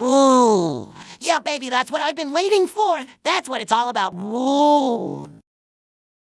Ooh. Yeah, baby, that's what I've been waiting for. That's what it's all about. Ooh.